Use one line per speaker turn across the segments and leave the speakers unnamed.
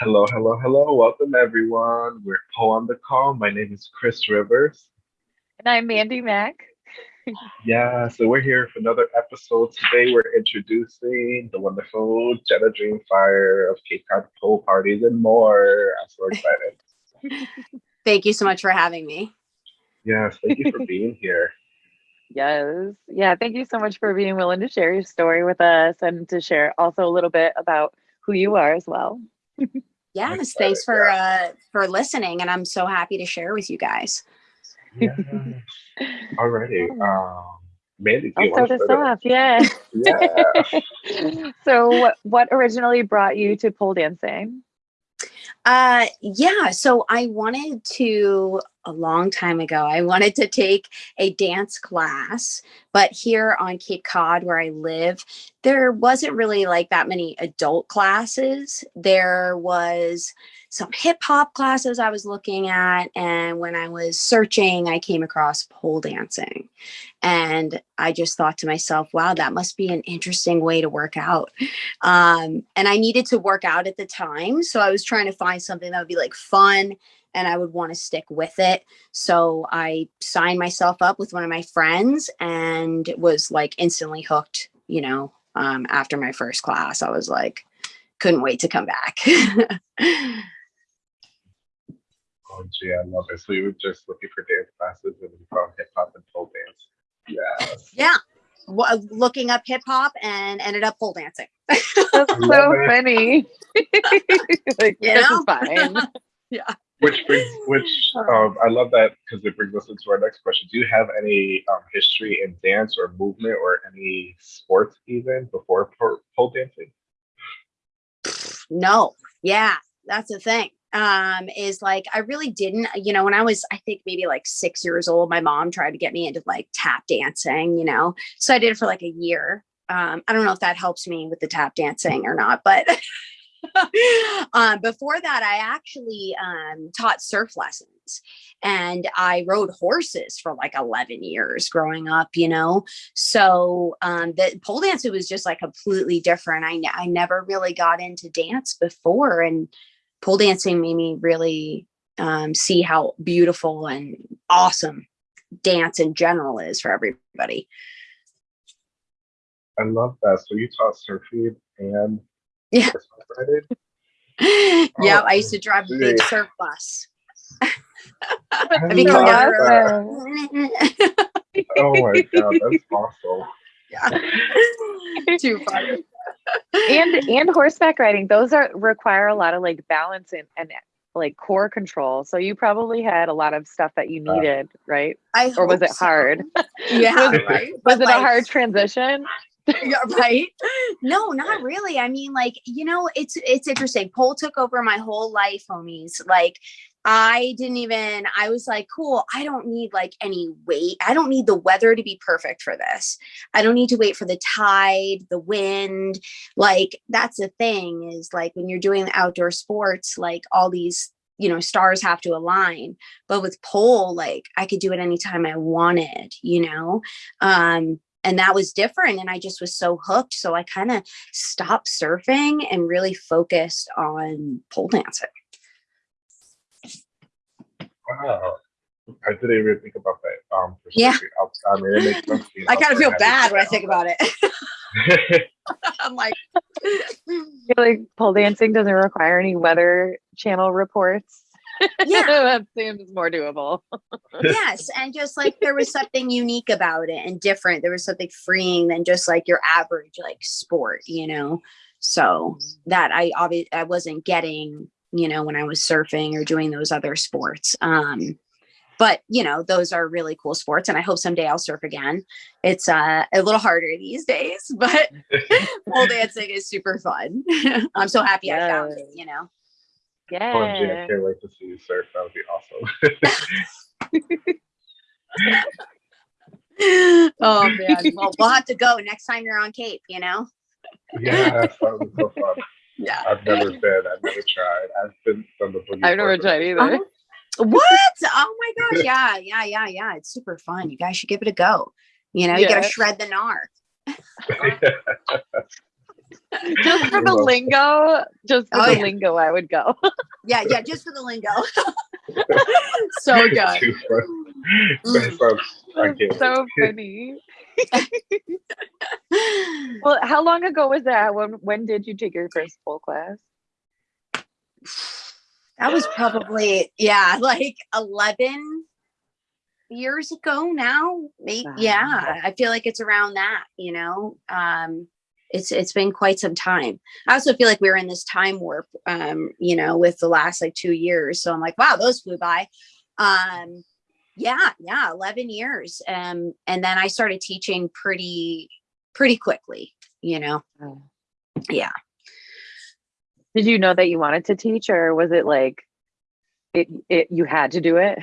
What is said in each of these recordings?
Hello, hello, hello. Welcome, everyone. We're Poe on the call. My name is Chris Rivers.
And I'm Mandy Mack.
Yeah, so we're here for another episode. Today, we're introducing the wonderful Jenna Dreamfire of Cape Cod Pole Parties and more. I'm so excited.
Thank you so much for having me.
Yes, thank you for being here.
Yes. Yeah. Thank you so much for being willing to share your story with us and to share also a little bit about who you are as well.
Yes,
excited,
thanks for uh for listening and I'm so happy to share with you guys.
Yeah. Alrighty. Um, Mandy,
I'll start us off. Yeah.
Yeah.
so what, what originally brought you to pole dancing?
Uh yeah, so I wanted to a long time ago. I wanted to take a dance class, but here on Cape Cod where I live, there wasn't really like that many adult classes. There was some hip hop classes I was looking at and when I was searching, I came across pole dancing. And I just thought to myself, wow, that must be an interesting way to work out. Um, and I needed to work out at the time. So I was trying to find something that would be like fun and I would want to stick with it. So I signed myself up with one of my friends and was like instantly hooked, you know, um, after my first class. I was like, couldn't wait to come back.
Oh, gee, I love it. So you were just looking for dance classes and you found hip hop and pole dance. Yes.
yeah. Wa- Looking up hip hop and ended up pole dancing.
That's so funny. like,
You
this
know?
is fine.
Which brings, which um, I love that because it brings us into our next question. Do you have any um, history in dance or movement or any sports even before pole dancing?
No. Yeah, that's the thing. Um, is like I really didn't, you know, when I was, I think maybe like six years old, my mom tried to get me into like tap dancing, you know. So I did it for like a year. Um, I don't know if that helps me with the tap dancing or not, but um, before that, I actually um, taught surf lessons and I rode horses for like 11 years growing up, you know. So um, the pole dancing was just like completely different. I, I never really got into dance before, and pole dancing made me really um, see how beautiful and awesome dance in general is for everybody.
I love that. So you taught surfing and
Yeah.
horseback
yeah,
Oh,
I used to drive a big
gee.
surf bus.
I
Have you come
love
down?
that. Oh my god, that's awesome.
yeah. Too funny.
and and horseback riding, those are require a lot of like balance and, and like core control. So you probably had a lot of stuff that you
Uh,
needed, right?
I
Or was
hope
it hard?
Yeah,
Was-
right.
Was
But,
it a hard transition?
Yeah, right? No not really. I mean like you know it's it's interesting. Pole took over my whole life homies. Like i didn't even i was like cool i don't need like any weight. I don't need the weather to be perfect for this. I don't need to wait for the tide the wind. Like that's the thing is like when you're doing the outdoor sports like all these you know stars have to align. But with pole like i could do it anytime i wanted you know? Um and that was different and i just was so hooked so i kind of stopped surfing and really focused on pole dancing
Wow. I didn't even think about that. Um,
Yeah.
I mean, it makes sense.
i kind of feel bad when i think about it
it.
i'm like
I feel like pole dancing doesn't require any weather channel reports.
Yeah.
That seems more doable.
yes and just like there was something unique about it and different. There was something freeing than just like your average like sport you know? So that i obviously i wasn't getting you know when i was surfing or doing those other sports um but you know those are really cool sports and i hope someday i'll surf again. It's uh, a little harder these days but pole dancing is super fun. I'm so happy i found it you know Oh,
OMG, I
Yeah.
can't wait to see you surf. That would be awesome.
oh man well we'll have to go next time you're on cape you know
yeah, that was so fun.
yeah
I've never been. I've never tried. I've been on the boogie.
I've never tried either.
Oh, what? Oh my gosh. Yeah, yeah, yeah, yeah. It's super fun. You guys should give it a go. You know, you
Yeah.
gotta shred the gnar.
Just for the lingo, Just for
Oh,
the
yeah.
lingo, I would go.
Yeah, yeah, just for the lingo. so good.
Too fun. That sounds- I can't
so funny. Well, how long ago was that? When when did you take your first pole class?
That was probably yeah, like eleven years ago now. Maybe
Wow.
yeah, I feel like it's around that. You know, um, it's it's been quite some time. I also feel like we were in this time warp. Um, you know, with the last like two years. So I'm like, wow, those flew by. Um, yeah, yeah, eleven years. Um, and then I started teaching pretty pretty quickly. You know,
Oh.
yeah.
Did you know that you wanted to teach, or was it like it, it you had to do it?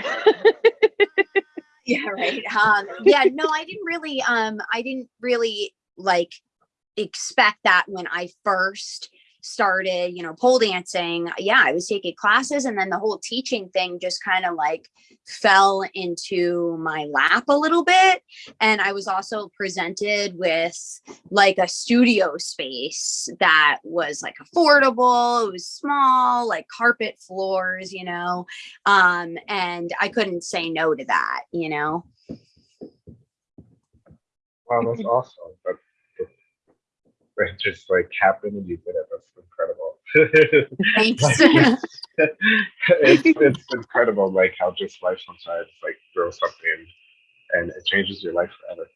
yeah right um yeah no i didn't really um i didn't really like expect that when i first started you know pole dancing yeah i was taking classes and then the whole teaching thing just kind of like fell into my lap a little bit and i was also presented with like a studio space that was like affordable it was small like carpet floors you know um and i couldn't say no to that you know
Wow, that's awesome. That, that it just like happened and you did it. That's incredible.
thanks
it's it's incredible like how just life sometimes like throws something and it changes your life forever.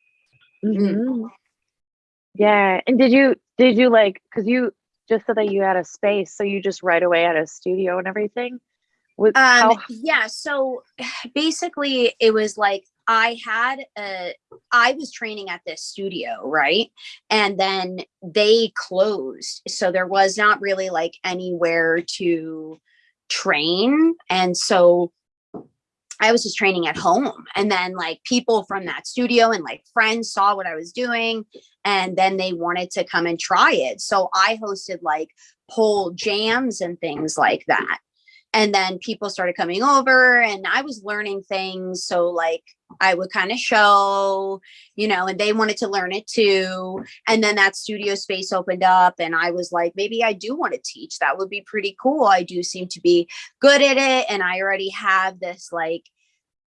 Mhm. Yeah, and did you did you like because you just said that you had a space, so you just right away had a studio and everything? With
um
how
yeah so basically it was like i had a i was training at this studio right and then they closed so there was not really like anywhere to train and so I was just training at home. And then like people from that studio and like friends saw what I was doing and then they wanted to come and try it. So I hosted like pole jams and things like that. And then people started coming over and I was learning things. So like I would kind of show, you know, and they wanted to learn it too. And then that studio space opened up and I was like, maybe I do want to teach. That would be pretty cool. I do seem to be good at it and i already have this like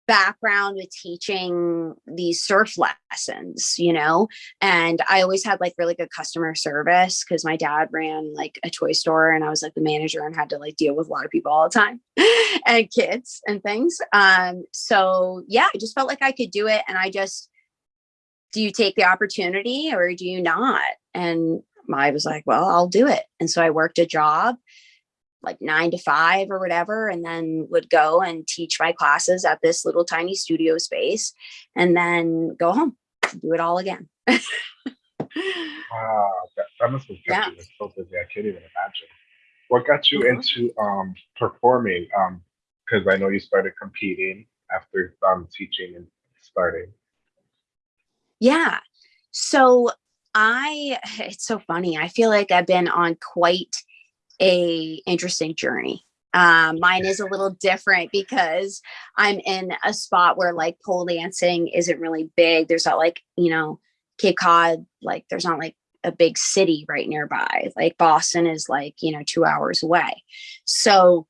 background with teaching these surf lessons you know? And i always had like really good customer service because my dad ran like a toy store and i was like the manager and had to like deal with a lot of people all the time and kids and things. Um so yeah i just felt like i could do it and i just do you take the opportunity or do you not? And i was like well i'll do it. And so i worked a job like nine to five or whatever, and then would go and teach my classes at this little tiny studio space and then go home, do it all again.
Wow, that, that must have kept
Yeah.
you so busy. I can't even imagine. What got you
Mhm.
into um performing? Um, because I know you started competing after um teaching and starting.
yeah. So I, it's so funny. I feel like I've been on quite a interesting journey. Um, mine is a little different because I'm in a spot where like pole dancing isn't really big. There's not like, you know, Cape Cod, like there's not like a big city right nearby. Like Boston is like, you know, two hours away. So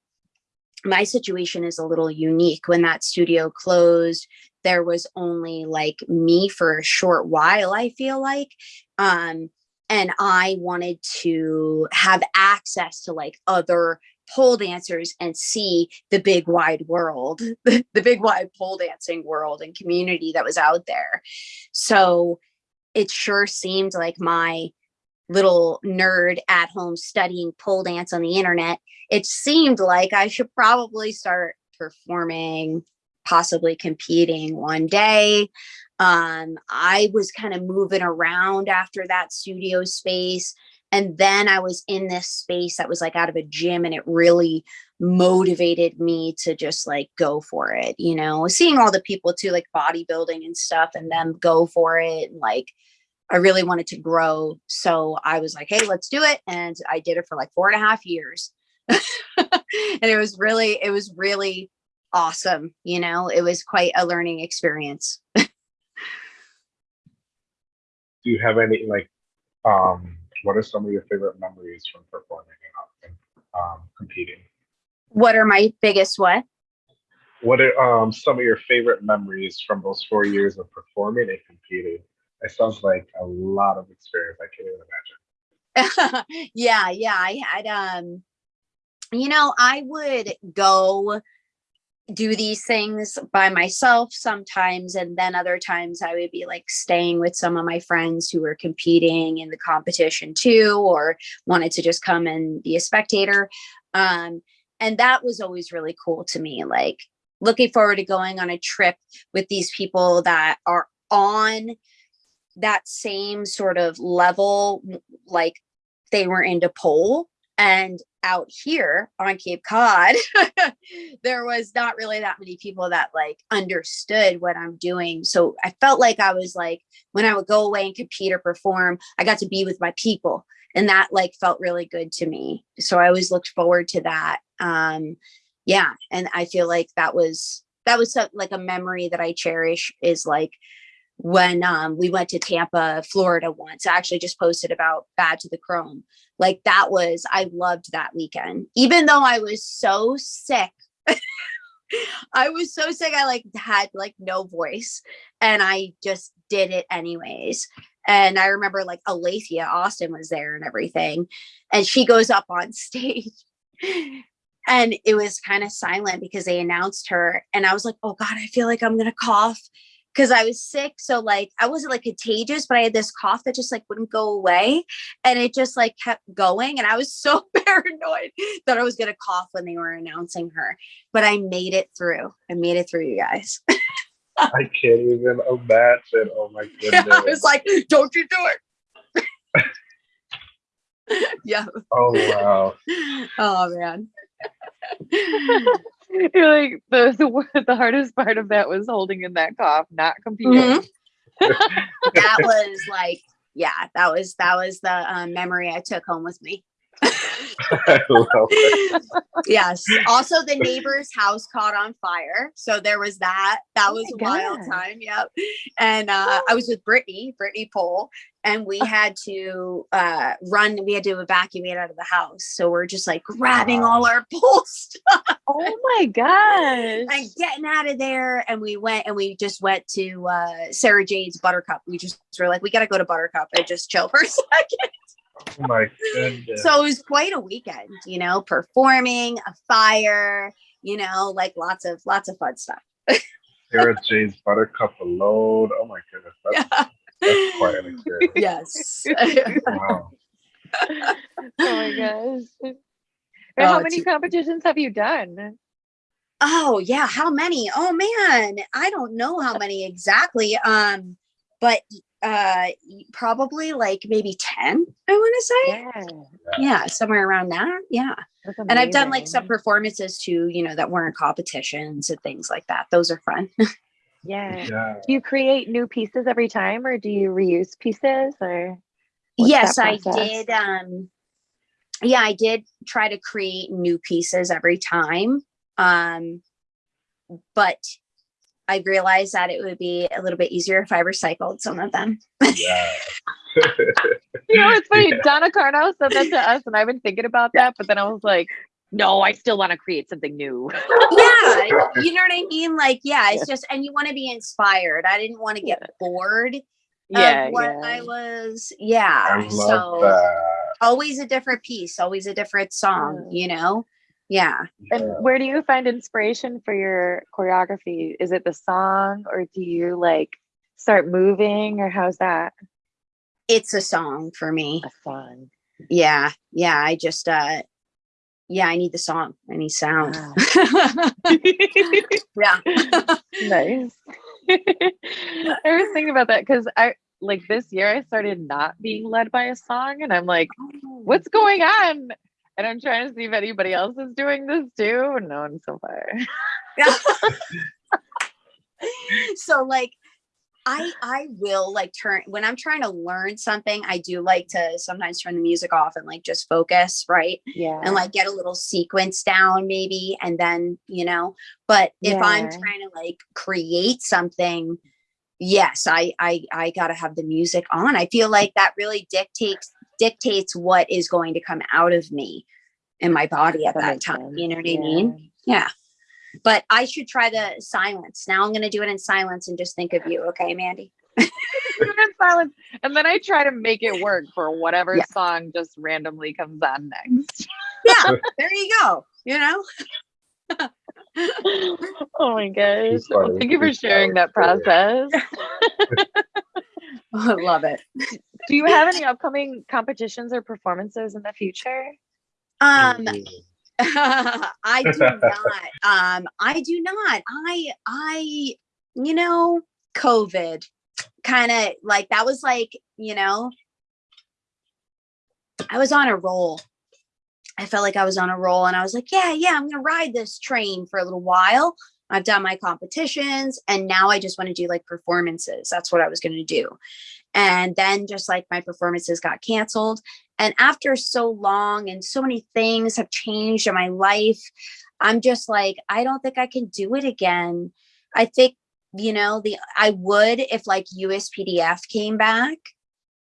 my situation is a little unique. When that studio closed, there was only like me for a short while, I feel like. Um, and I wanted to have access to like other pole dancers and see the big wide world, the big wide pole dancing world and community that was out there. So it sure seemed like my little nerd at home studying pole dance on the internet, it seemed like I should probably start performing, possibly competing one day. Um, I was kind of moving around after that studio space. And then I was in this space that was like out of a gym, and it really motivated me to just like go for it. You know, seeing all the people too, like bodybuilding and stuff, and them go for it. And like, I really wanted to grow. So I was like, hey, let's do it. And I did it for like four and a half years. and it was really, it was really awesome. You know, it was quite a learning experience.
Do you have any like um what are some of your favorite memories from performing in, in um, competing?
What are my biggest what?
What are um, some of your favorite memories from those four years of performing and competing? It sounds like a lot of experience. I can't even imagine.
yeah, yeah. I had um you know, I would go do these things by myself sometimes and then other times I would be like staying with some of my friends who were competing in the competition too or wanted to just come and be a spectator. Um and that was always really cool to me like looking forward to going on a trip with these people that are on that same sort of level like they were into pole and out here on cape cod there was not really that many people that like understood what i'm doing. So i felt like i was like when i would go away and compete or perform i got to be with my people and that like felt really good to me. So i always looked forward to that. Um yeah and i feel like that was that was so, like a memory that i cherish is like when um, we went to Tampa, Florida once. I actually just posted about Bad to the Chrome. Like that was, I loved that weekend. Even though I was so sick. I was so sick. I like had like no voice and I just did it anyways. And I remember like Alethea Austin was there and everything. And she goes up on stage and it was kind of silent because they announced her. And I was like, oh God, I feel like I'm going to cough because I was sick. So like I wasn't like contagious, but I had this cough that just like wouldn't go away. And it just like kept going. And I was so paranoid that I was gonna cough when they were announcing her. But I made it through. I made it through you guys.
I can't even imagine. Oh my goodness.
Yeah, I was like, don't you do it. yeah.
Oh wow.
Oh man.
You're like the, the the hardest part of that was holding in that cough, not competing.
Mhm. that was like, yeah, that was that was the um, memory I took home with me.
I love it.
yes. Also, the neighbor's house caught on fire. So there was that. That
Oh
was a
my
wild
God.
time. Yep. And uh, I was with Brittany, Brittany Pole, and we had to uh, run. We had to evacuate out of the house. So we're just like grabbing all our pole stuff
Oh my gosh.
and getting out of there. And we went and we just went to uh, Sarah Jade's Buttercup. We just were like, we got to go to Buttercup and just chill for a second.
Oh my goodness.
So it was quite a weekend, you know, performing, a fire, you know, like lots of lots of fun stuff.
Sarah Jade's Buttercup alone. Oh my goodness. That's, that's quite an experience.
yes.
Wow.
oh my gosh. Wait,
Oh,
how many competitions have you done?
oh yeah, how many? Oh man, I don't know how many exactly. Um, but uh probably like maybe 10, I want to say.
Yeah.
Yeah, somewhere around that. Yeah. And I've done like some performances too, you know, that weren't competitions and things like that. Those are fun.
Yeah.
Yeah.
Do you create new pieces every time or do you reuse pieces or
yes i did um yeah i did try to create new pieces every time um but i realized that it would be a little bit easier if i recycled some of them
Yeah.
You know, it's funny.
Yeah.
Donna Carno said that to us, and I've been thinking about that, but then I was like, no, I still want to create something new.
yeah you know what i mean like yeah it's just and you want to be inspired i didn't want to get bored
yeah,
of what
yeah.
i was yeah
I love
so
that.
always a different piece always a different song
Yeah.
you know yeah
And where do you find inspiration for your choreography? Is it the song, or do you like start moving, or how's that?
it's a song for me
A song.
yeah yeah i just uh yeah i need the song i need sound
Ah.
yeah
nice. I was thinking about that because I like this year I started not being led by a song, and I'm like, what's going on? And I'm trying to see if anybody else is doing this too. No one so far.
so like i i will like turn when i'm trying to learn something i do like to sometimes turn the music off and like just focus right
Yeah.
and like get a little sequence down maybe and then you know but if i'm trying to like create something yes i i i gotta have the music on i feel like that really dictates dictates what is going to come out of me in my body at
That
that, time.
sense.
You know what I
Yeah.
mean? Yeah. But I should try the silence. Now I'm going to do it in silence and just think of you. Okay, Mandy?
In silence. And then I try to make it work for whatever
Yeah.
song just randomly comes on next.
Yeah, there you go. You know?
oh my gosh.
She's funny.
Thank you for sharing that process.
I love it.
Do you have any upcoming competitions or performances in the future?
Um. I do not. Um, I do not. I, I, you know, COVID kind of like that was like, you know, I was on a roll. I felt like I was on a roll and I was like, yeah, yeah, I'm going to ride this train for a little while. I've done my competitions and now I just want to do like performances. That's what I was going to do. And then just like my performances got canceled. And after so long and so many things have changed in my life, I'm just like, I don't think I can do it again. I think, you know, the I would if like USPDF came back,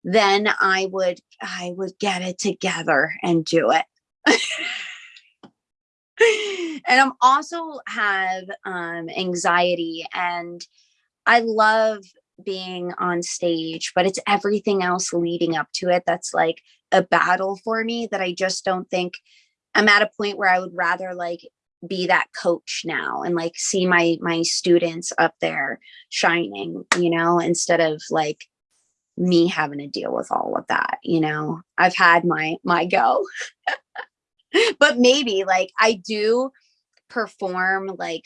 then I would I would get it together and do it. and I'm also have um anxiety and I love being on stage, but it's everything else leading up to it that's like a battle for me that I just don't think I'm at a point where I would rather like be that coach now and like see my my students up there shining, you know, instead of like me having to deal with all of that, you know. I've had my my go. but maybe like I do perform like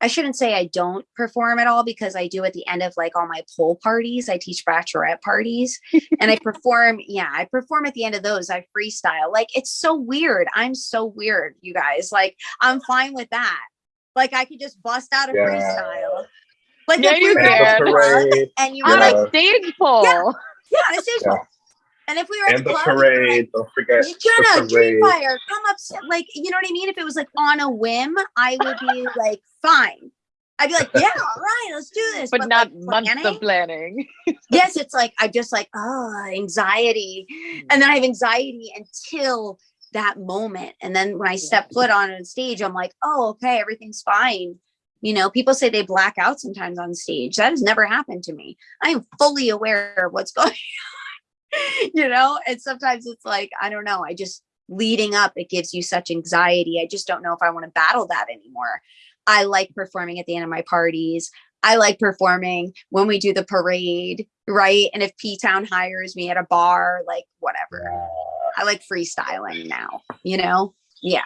I shouldn't say I don't perform at all because I do at the end of like all my pool parties. I teach bachelorette parties and I perform. Yeah, I perform at the end of those. I freestyle. Like it's so weird. I'm so weird, you guys. Like I'm fine with that. Like I could just bust out a
Yeah.
freestyle. Like
Yeah, you
were
And
at
the
a club
parade,
and you
On
were
Yeah.
like,
a stage pole.
yeah, on a stage
Yeah.
pole. And if we were at
and
the
the
club, and you were like,
parade. Don't forget
Jenna,
the parade.
Dreamfire, come up. Like, you know what I mean? If it was like on a whim, I would be like, fine. I'd be like, yeah, all right, let's do this.
But, not
like,
months
planning?
of planning.
yes, it's like I'm just like, oh, anxiety. And then I have anxiety until that moment. And then when I step foot on a stage, I'm like, oh, okay, everything's fine. You know, people say they black out sometimes on stage. That has never happened to me. I am fully aware of what's going on. you know, and sometimes it's like, I don't know, I just leading up, it gives you such anxiety. I just don't know if I want to battle that anymore. I like performing at the end of my parties. I like performing when we do the parade, right? And if P Town hires me at a bar, like whatever. I like freestyling now, you know? Yeah.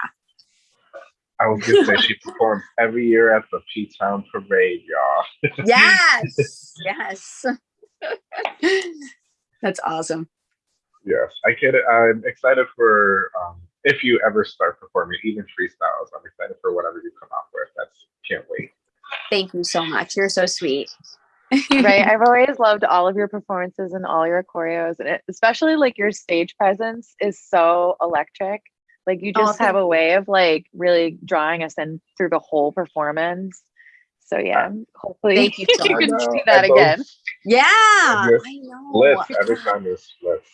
I was gonna say she performs every year at the P Town Parade, y'all.
Yes. yes. That's awesome.
Yes, I get it. I'm excited for um, if you ever start performing, even freestyles. I'm excited for whatever you come up with. That's can't wait.
Thank you so much. You're so sweet.
right. I've always loved all of your performances and all your choreos, and it, especially like your stage presence is so electric. Like you
Oh,
just have a way of like really drawing us in through the whole performance. So yeah, hopefully
Thank you so
you can
I
do that again.
Yeah. I know.
Splits every time there's splits.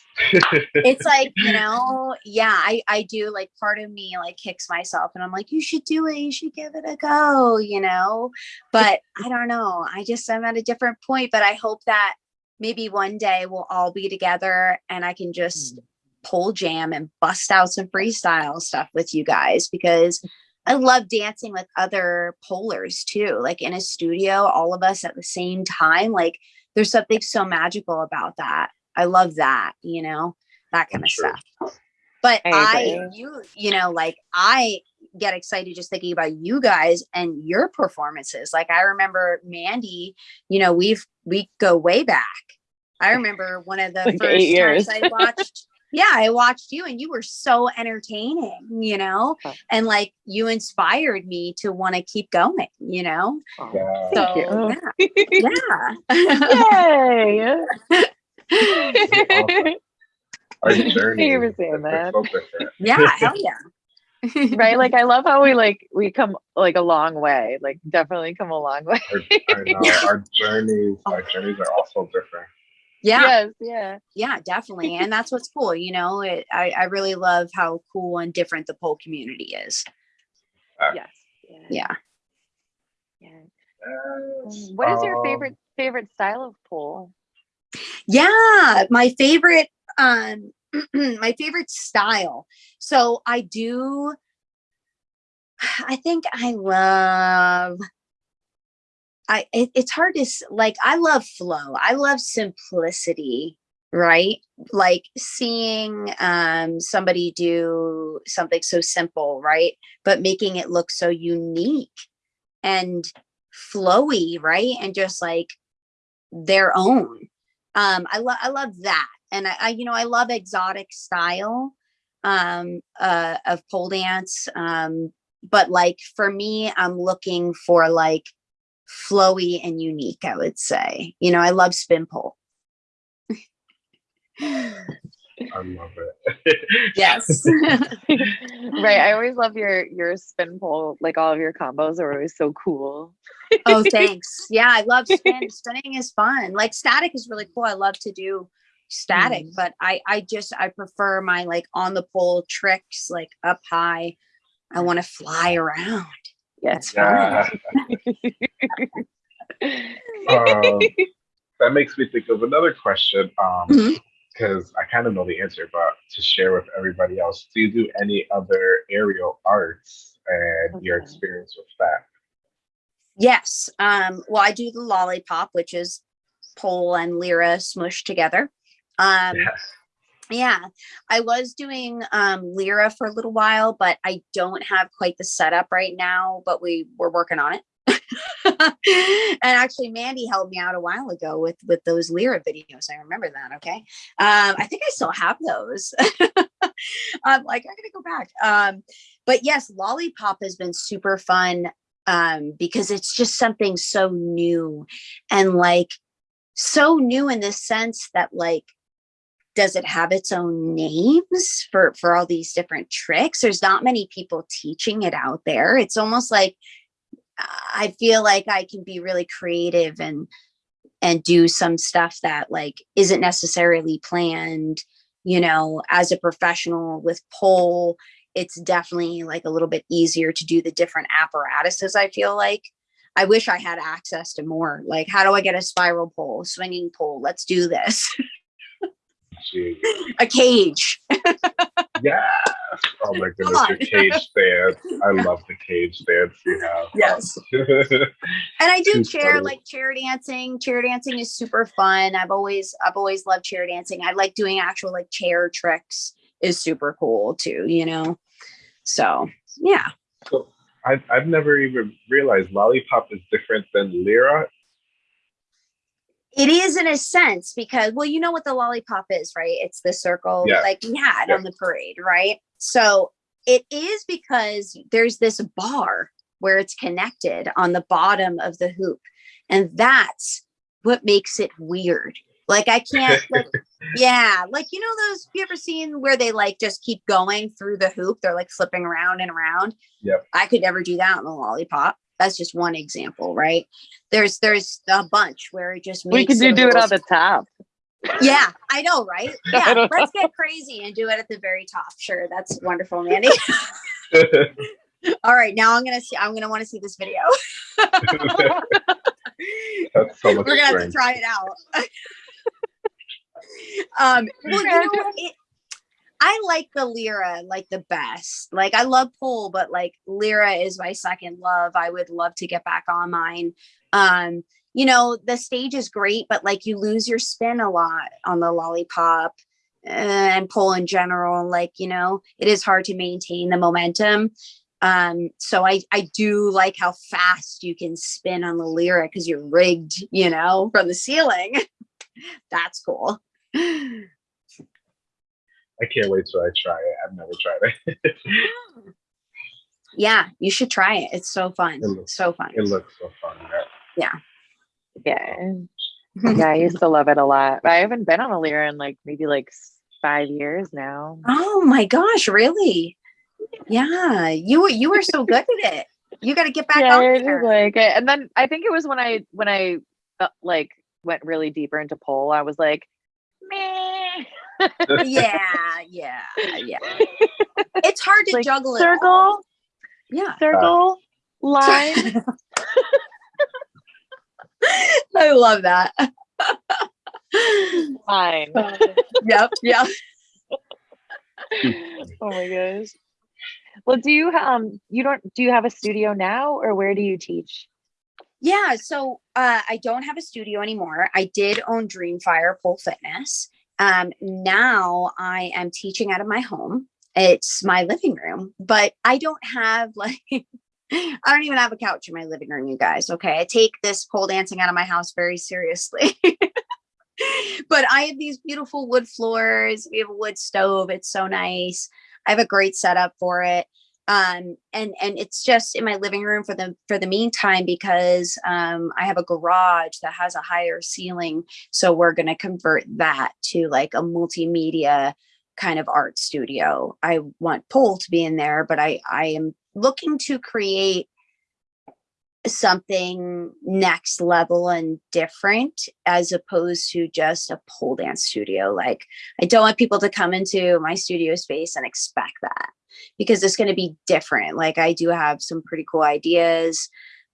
it's like you know yeah i i do like part of me like kicks myself and i'm like you should do it you should give it a go you know but i don't know i just i'm at a different point but i hope that maybe one day we'll all be together and i can just hmm. pole jam and bust out some freestyle stuff with you guys because I love dancing with other polers too, like in a studio, all of us at the same time. Like there's something so magical about that. I love that, you know, that kind of
Sure.
stuff. But
I
I, you, you know, like I get excited just thinking about you guys and your performances. Like I remember Mandy, you know, we've we go way back. I remember one of the
Like
first
eight years.
times I watched. Yeah, I watched you and you were so entertaining, you know,
Oh.
and like you inspired me to want to keep going, you know.
Yeah.
So
Thank
yeah, yeah.
Yay!
awesome. Our journey.
you for
is
saying that.
yeah, hell yeah.
right like i love how we like we come like a long way like definitely come a long way
Our, I know our journeys. Our journeys are also different.
Yeah.
Yes, yeah.
Yeah, definitely. And that's what's cool. You know, it, I, I really love how cool and different the pole community is.
Yes. Yeah.
Yeah.
yeah.
Yes.
What is your
Um,
favorite favorite style of pole?
Yeah, my favorite um my favorite style. So I do I think I love I it, it's hard to like I love flow. I love simplicity, right? Like seeing um somebody do something so simple, right? But making it look so unique and flowy, right? And just like their own. Um, I love I love that, and I, I you know I love exotic style um, uh, of pole dance. Um, but like for me, I'm looking for like flowy and unique. I would say, you know, I love spin pole.
I love it.
Yes.
right. I always love your your spin pole. Like all of your combos are always so cool.
oh, thanks. Yeah, I love spin. Spinning is fun. Like static is really cool. I love to do static,
Mm.
but I I just I prefer my like on the pole tricks, like up high. I want to fly around.
Yes.
yeah. Um, that makes me think of another question. Um,
Mhm.
because I kind of know the answer, but to share with everybody else, do you do any other aerial arts and your experience with that?
Yes. Um, well, I do the lollipop, which is pole and lyra smushed together. Um,
Yes.
yeah, I was doing um, lyra for a little while, but I don't have quite the setup right now, but we were working on it. and actually Mandy helped me out a while ago with with those Lyra videos. I remember that. Okay. Um, I think I still have those. I'm like, I gotta go back. Um, but yes, Lollipop has been super fun um, because it's just something so new and like so new in the sense that like does it have its own names for for all these different tricks there's not many people teaching it out there it's almost like i feel like i can be really creative and and do some stuff that like isn't necessarily planned you know as a professional with pole it's definitely like a little bit easier to do the different apparatuses i feel like. I wish i had access to more like how do i get a spiral pole swinging pole let's do this. A cage
Yes. Oh my goodness, your cage dance. I love the cage dance you have.
Yes. and i do
Too
chair
funny.
like chair dancing chair dancing is super fun i've always i've always loved chair dancing i like doing actual like chair tricks is super cool too you know so yeah
so I've, I've never even realized lollipop is different than lyra.
It is in a sense because well you know what the lollipop is right it's the circle
Yeah.
like we had
Yeah.
on the parade right so it is because there's this bar where it's connected on the bottom of the hoop and that's what makes it weird like i can't like yeah like you know those you ever seen where they like just keep going through the hoop they're like flipping around and around
Yep.
i could never do that on the lollipop that's just one example right there's there's a bunch where it just
We
makes
could do, do it on the top.
yeah, I know, right? Yeah,
don't
let's get crazy and do it at the very top. Sure, that's wonderful, Mandy. All right, now I'm gonna see. I'm gonna want to see this video.
That's so much
We're gonna have to try it out. um, well, you know, it, I like the Lyra like the best. Like I love pole, but like Lyra is my second love. I would love to get back on mine. Um, you know, the stage is great, but like you lose your spin a lot on the lollipop uh, and pole in general. Like, you know, it is hard to maintain the momentum. Um, so I I do like how fast you can spin on the lyra because you're rigged, you know, from the ceiling. That's cool.
I can't wait till I try it. I've never tried it.
Yeah, you should try it. It's so fun.
It looks-
So fun.
it looks so fun. Yeah.
Yeah. Yeah, I used to love it a lot. I haven't been on a lyra in like maybe like five years now.
Oh my gosh, really? Yeah, you were you were so good at it. You got to get back
yeah,
on
I just
there.
like. And then I think it was when I when I uh, like went really deeper into pole, I was like, meh.
Yeah, yeah, yeah. It's hard to
Like,
juggle it.
circle.
Yeah.
circle, line.
I love that.
line.
yep, yep.
oh my gosh. Well, do you um you don't do you have a studio now or where do you teach?
Yeah, so uh, I don't have a studio anymore. I did own Dreamfire Pole Fitness. Um, now I am teaching out of my home. It's my living room, but I don't have like I don't even have a couch in my living room, you guys. Okay, I take this pole dancing out of my house very seriously. but I have these beautiful wood floors. We have a wood stove. It's so nice. I have a great setup for it um and and it's just in my living room for the for the meantime because um i have a garage that has a higher ceiling. So we're going to convert that to like a multimedia kind of art studio. I want pole to be in there but i i am looking to create something next level and different as opposed to just a pole dance studio like i don't want people to come into my studio space and expect that because it's going to be different. Like I do have some pretty cool ideas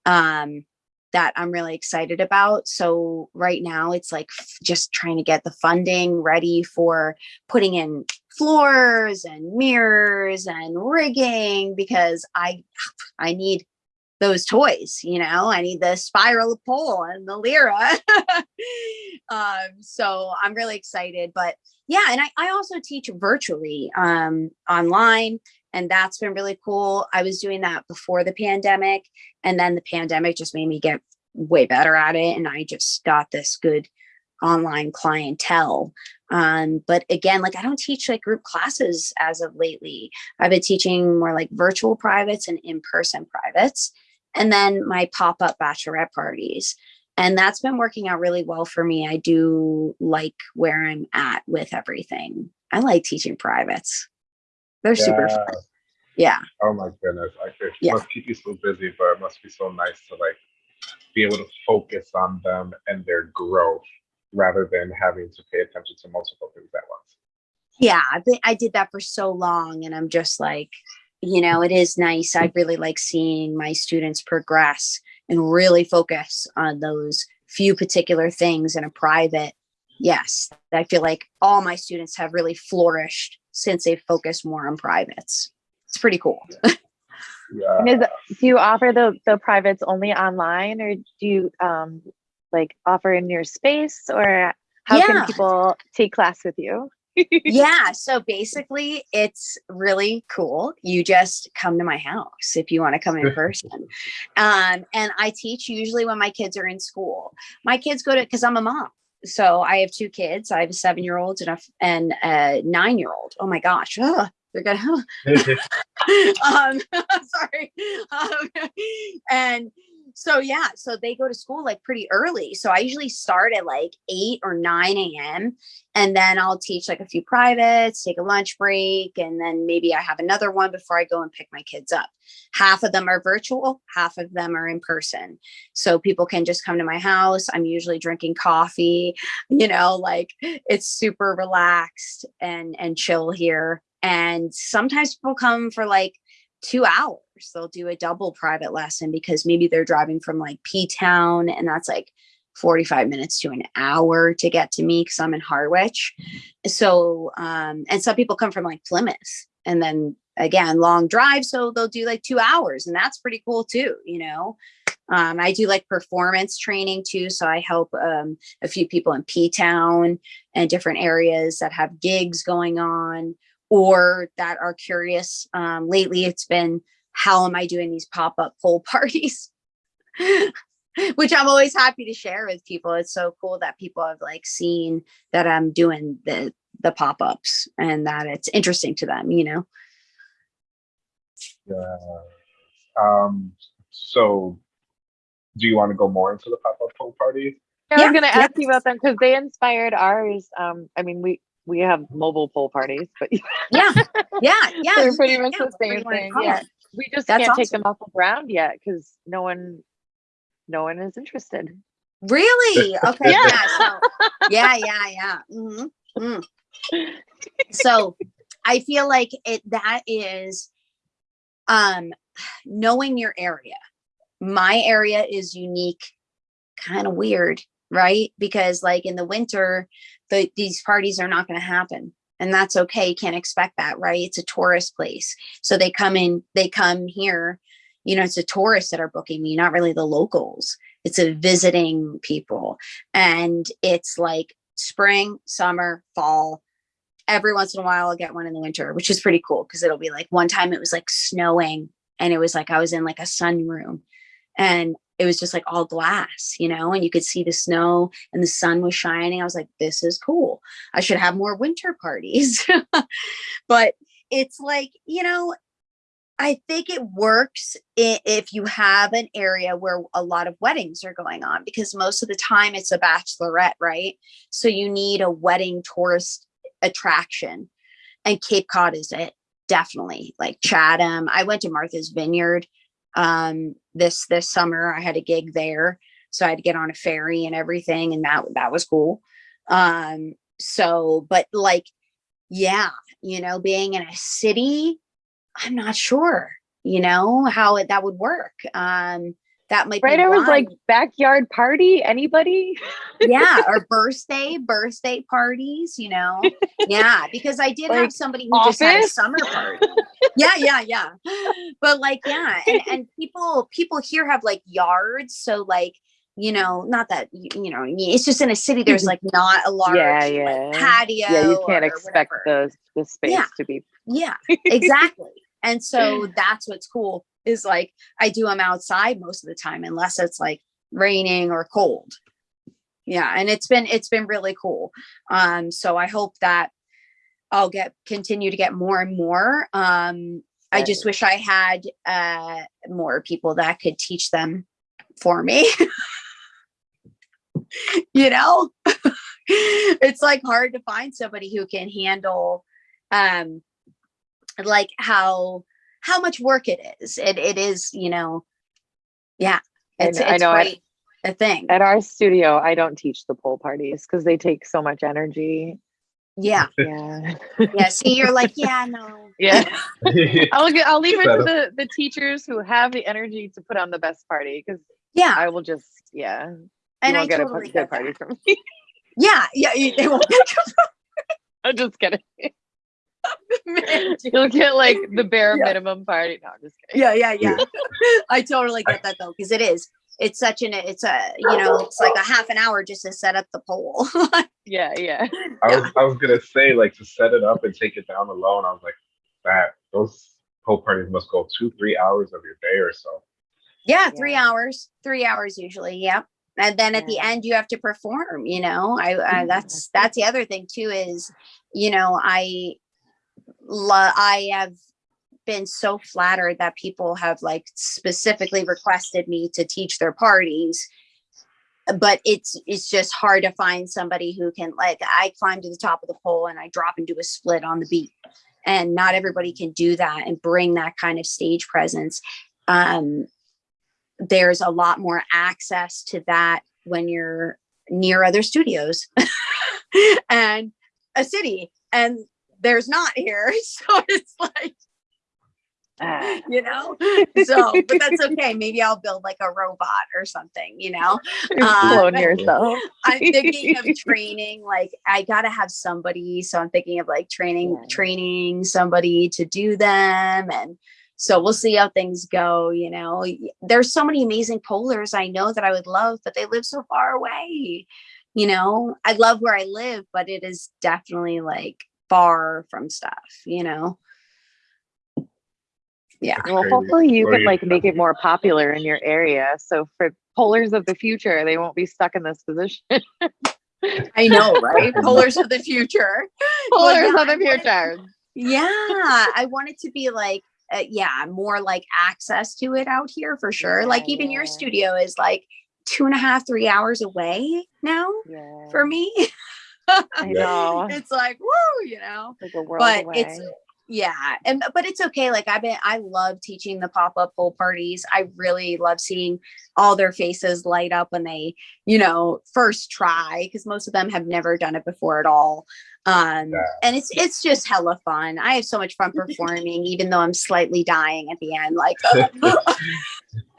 um, that I'm really excited about. So right now it's like just trying to get the funding ready for putting in floors and mirrors and rigging because I I need those toys, you know, I need the spiral pole and the Lyra. um, so I'm really excited, but yeah, and I, I also teach virtually um, online and that's been really cool. I was doing that before the pandemic and then the pandemic just made me get way better at it. And I just got this good online clientele. Um, but again, like I don't teach like group classes as of lately. I've been teaching more like virtual privates and in-person privates and then my pop-up bachelorette parties. And that's been working out really well for me. I do like where i'm at with everything. I like teaching privates. They're super fun. Yeah.
Oh my goodness. I it
Yeah.
must keep you so busy, but it must be so nice to like be able to focus on them and their growth rather than having to pay attention to multiple things at once.
yeah I, I did that for so long and i'm just like you know it is nice i really like seeing my students progress and really focus on those few particular things in a private yes i feel like all my students have really flourished since they focused more on privates it's pretty cool
Yeah.
And is do you offer the the privates only online or do you um like offer in your space or how
Yeah.
can people take class with you?
yeah so basically it's really cool you just come to my house if you want to come in person um, and i teach usually when my kids are in school. My kids go to because i'm a mom so i have two kids i have a seven year old and a, and a nine year old oh my gosh ugh, they're gonna um sorry um, and so yeah so they go to school like pretty early so i usually start at like 8 or 9 a.m and then i'll teach like a few privates take a lunch break and then maybe i have another one before i go and pick my kids up. Half of them are virtual half of them are in person so people can just come to my house i'm usually drinking coffee you know like it's super relaxed and and chill here and sometimes people come for like two hours they'll do a double private lesson because maybe they're driving from like p town and that's like 45 minutes to an hour to get to me because i'm in harwich so um and some people come from like plymouth and then again long drive so they'll do like two hours and that's pretty cool too you know um, I do like performance training too. So I help um, a few people in P Town and different areas that have gigs going on or that are curious. Um, lately, it's been how am I doing these pop up pole parties? Which I'm always happy to share with people. It's so cool that people have like seen that I'm doing the the pop ups and that it's interesting to them. You know.
Yeah. Um, so do you want to go more into the pop-up pole party?
I
Yeah,
was gonna
yeah.
ask you about them because they inspired ours. Um, I mean, we we have mobile pool parties, but
Yeah, yeah, yeah.
they're pretty much
yeah,
the same
you
thing. Yeah,
it.
We just
That's
can't take them off the ground yet because no one, no one is interested.
Really? Okay.
Yeah.
Yeah. So, yeah. Yeah. Yeah. mhm, mm. So I feel like it that is um knowing your area. My area is unique, kind of weird, right? Because like in the winter, the these parties are not going to happen. And that's okay. You can't expect that, right? It's a tourist place. So they come in, they come here, you know, it's the tourists that are booking me, not really the locals. It's a visiting people. And it's like spring, summer, fall. Every once in a while, I'll get one in the winter, which is pretty cool because it'll be like one time it was like snowing and it was like I was in like a sunroom and it was just like all glass, you know, and you could see the snow and the sun was shining. I was like, this is cool. I should have more winter parties. but it's like, you know, I think it works if you have an area where a lot of weddings are going on because most of the time it's a bachelorette, right? So you need a wedding tourist attraction. And Cape Cod is it, definitely. Like Chatham. I went to Martha's Vineyard um this this summer. I had a gig there. So I had to get on a ferry and everything, and that that was cool. Um, so but like, yeah, you know, being in a city I'm not sure, you know, how it, that would work. Um, that might be
Right?
be
I was like, backyard party? Anybody?
yeah, or birthday, birthday parties, you know. Yeah, because I did
Like,
have somebody who just had a summer party. Yeah, yeah, yeah. But like, yeah, and, and people people here have like yards, so like, you know, not that you, you know, I mean, it's just in a city. There's like not a large
Yeah,
like, patio.
yeah, you can't expect
whatever.
the the space
Yeah.
to be
Yeah, exactly. and so that's what's cool is like I do them outside most of the time, unless it's like raining or cold. Yeah, and it's been it's been really cool. Um, so I hope that I'll get continue to get more and more. Um, I just wish I had uh more people that could teach them for me. you know, it's like hard to find somebody who can handle um like how how much work it is. It it is, you know, yeah.
I
It's
I
it's
know,
quite a thing.
at our studio. I don't teach the pole parties because they take so much energy.
Yeah.
Yeah,
Yeah. See, you're like, yeah, no.
yeah. I'll get, I'll leave it to the the teachers who have the energy to put on the best party because
Yeah.
I will just yeah.
And I
won't get a
totally
good
get
party
that.
from me.
Yeah. Yeah. you- They won't
I'm just kidding.
get
You'll get like the bare
Yeah.
minimum party. No, I'm just kidding.
yeah yeah yeah i totally get that though because it is it's such an it's a you know it's like a half an hour just to set up the pole
Yeah, yeah.
I was I was gonna say like to set it up and take it down alone. I was like, that those pole parties must go two three hours of your day or so.
yeah three
Yeah.
hours three hours usually yep and then at the end you have to perform you know i, uh, I that's that's the other thing too is you know i lo- i have been so flattered that people have like specifically requested me to teach their parties but it's it's just hard to find somebody who can like i climb to the top of the pole and i drop and do a split on the beat and not everybody can do that and bring that kind of stage presence um there's a lot more access to that when you're near other studios and a city and there's not here so it's like. you know? So but that's okay. Maybe i'll build like a robot or something you know? Uh,
Clone yourself.
i'm thinking of training like i gotta have somebody so i'm thinking of like training
Yeah.
training somebody to do them and so we'll see how things go you know? There's so many amazing polers i know that i would love but they live so far away you know? I love where i live but it is definitely like far from stuff you know yeah
Well,
crazy.
hopefully you
Or
can like make it more popular in your area. So for polers of the future, they won't be stuck in this position.
i know right polers of the future Well, yeah,
of the
I wanted-
future.
yeah i want it to be like uh, yeah more like access to it out here for sure like
Yeah,
even your studio is like two and a half three hours away now
Yeah.
for me
I know.
it's like woo you know
Like a world
but
away.
it's yeah and but it's okay like i've been i love teaching the pop-up pole parties i really love seeing all their faces light up when they you know first try because most of them have never done it before at all um
Yeah.
and it's it's just hella fun i have so much fun performing even though i'm slightly dying at the end like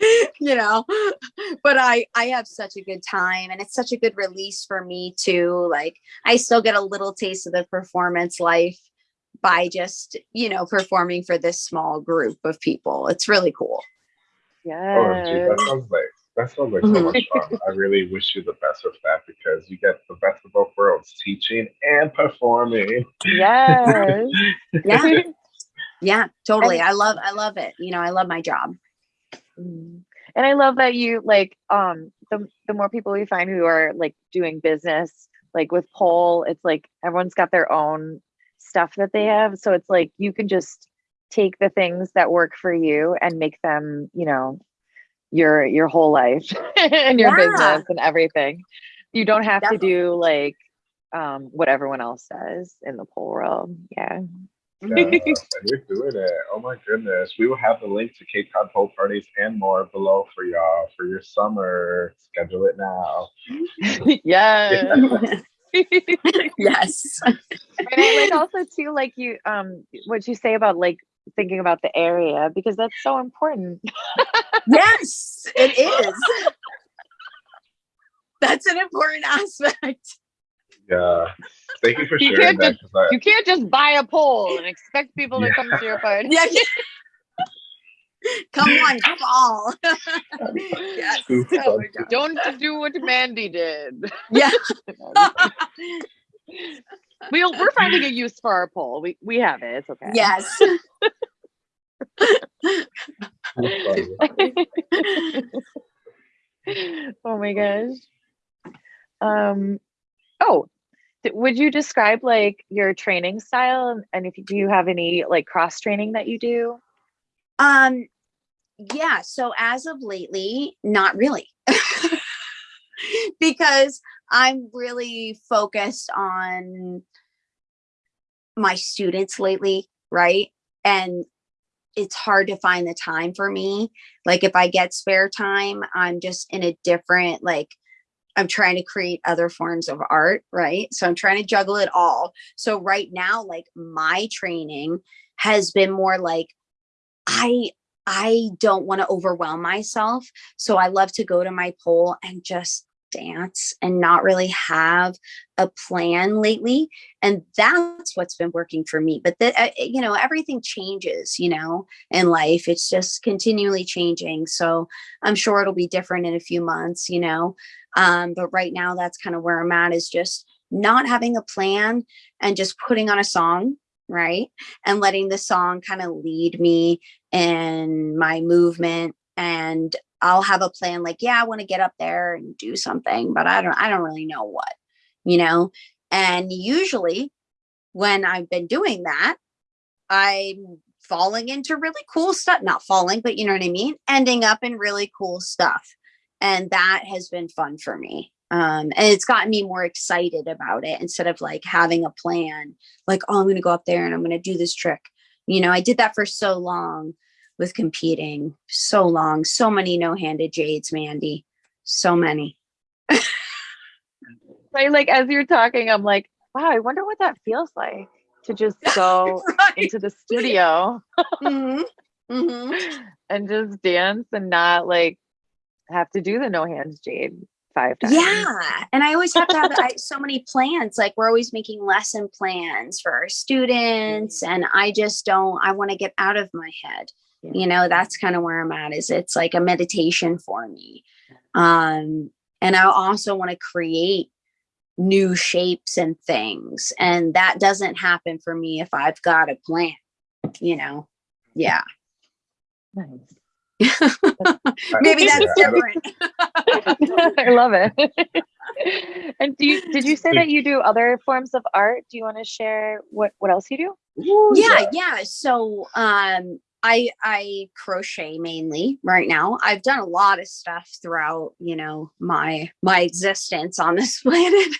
you know but i i have such a good time and it's such a good release for me too like i still get a little taste of the performance life by just you know performing for this small group of people it's really cool
OMG,
Yes.
that sounds like that sounds like so
Mhm.
much fun. I really wish you the best with that because you get the best of both worlds, teaching and performing.
Yes.
yeah yeah totally i love i love it you know i love my job
Mm. and I love that you like um the the more people we find who are like doing business like with Pole, it's like everyone's got their own stuff that they have. So it's like you can just take the things that work for you and make them, you know, your your whole life and your
Yeah.
business and everything. You don't have to do like um what everyone else does in the pole world. Yeah.
yeah, you're doing it. Oh my goodness. We will have the link to Cape Cod Pole parties and more below for y'all for your summer. Schedule it now.
yes.
yes
and I like also too like you um what you say about like thinking about the area because that's so important
yes it is that's an important aspect
Yeah. Thank you for
You
sharing
can't
that. 'cause I-
you can't just buy a pole and expect people to come to your party
yeah, yeah. come on fall yes.
Too
Oh
fun.
my God.
don't do what mandy did.
Yeah.
We'll, we're finding a use for our pole we we have it. It's okay.
Yes.
Oh my gosh. Um oh would you describe like your training style? And- and if you do you have any like cross training that you do?
Um, yeah, so as of lately, not really. because I'm really focused on my students lately, right? And it's hard to find the time for me. Like if I get spare time, I'm just in a different like I'm trying to create other forms of art, right? So I'm trying to juggle it all. So right now like my training has been more like I I don't want to overwhelm myself. So I love to go to my pole and just dance and not really have a plan lately. And that's what's been working for me. But uh, you know, everything changes, you know, in life. It's just continually changing. So I'm sure it'll be different in a few months, you know. Um, but right now, that's kind of where I'm at is just not having a plan and just putting on a song, right? And letting the song kind of lead me in my movement and I'll have a plan like yeah I want to get up there and do something but I don't I don't really know what you know? And usually when I've been doing that I'm falling into really cool stuff not falling but you know what I mean? Ending up in really cool stuff and that has been fun for me um and it's gotten me more excited about it instead of like having a plan like oh I'm going to go up there and I'm going to do this trick you know? I did that for so long with competing. So long. So many no-handed jades mandy. So many.
Right? Like as you're talking i'm like wow i wonder what that feels like to just go
right.
into the studio
Mhm. Mhm.
and just dance and not like have to do the no hands jade five times.
Yeah. And i always have to have I, so many plans. Like we're always making lesson plans for our students and i just don't i want to get out of my head. You know that's kind of where i'm at is it's like a meditation for me. Um and i also want to create new shapes and things and that doesn't happen for me if i've got a plan you know? Yeah.
Nice.
Maybe that's
I
different.
I love it. and do you did you say that you do other forms of art? Do you want to share what what else you do?
Ooh,
yeah. yeah. So um i i crochet mainly right now i've done a lot of stuff throughout you know my my existence on this planet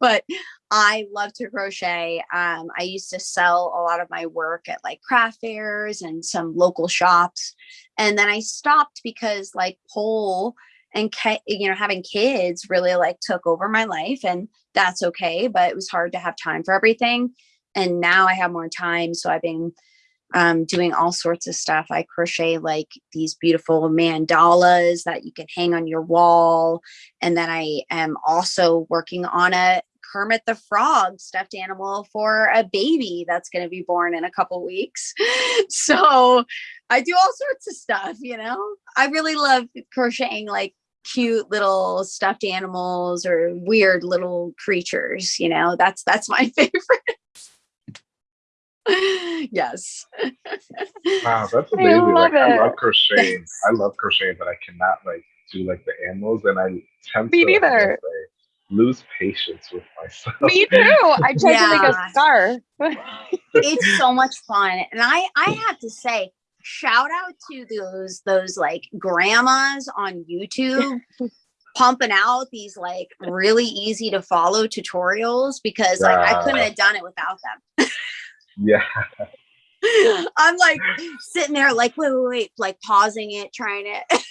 but I love to crochet. Um, I used to sell a lot of my work at like craft fairs and some local shops. And then I stopped because like pole and you know having kids really like took over my life and that's okay but it was hard to have time for everything and now i have more time so i've been um, doing all sorts of stuff i crochet like these beautiful mandalas that you can hang on your wall and then i am also working on a Kermit the Frog stuffed animal for a baby that's going to be born in a couple weeks. So I do all sorts of stuff, you know. I really love crocheting like cute little stuffed animals or weird little creatures, you know. That's that's my favorite. yes.
Wow, that's amazing. I like I love crocheting. I love crocheting, but I cannot like do like the animals and I tend
Me
to
neither
lose patience with myself.
Me too. I tried yeah. to make a scarf.
it's so much fun. And I I have to say, shout out to those those like grandmas on YouTube pumping out these like really easy to follow tutorials because like I couldn't have done it without them.
Yeah.
I'm like sitting there like wait wait wait like pausing it trying it.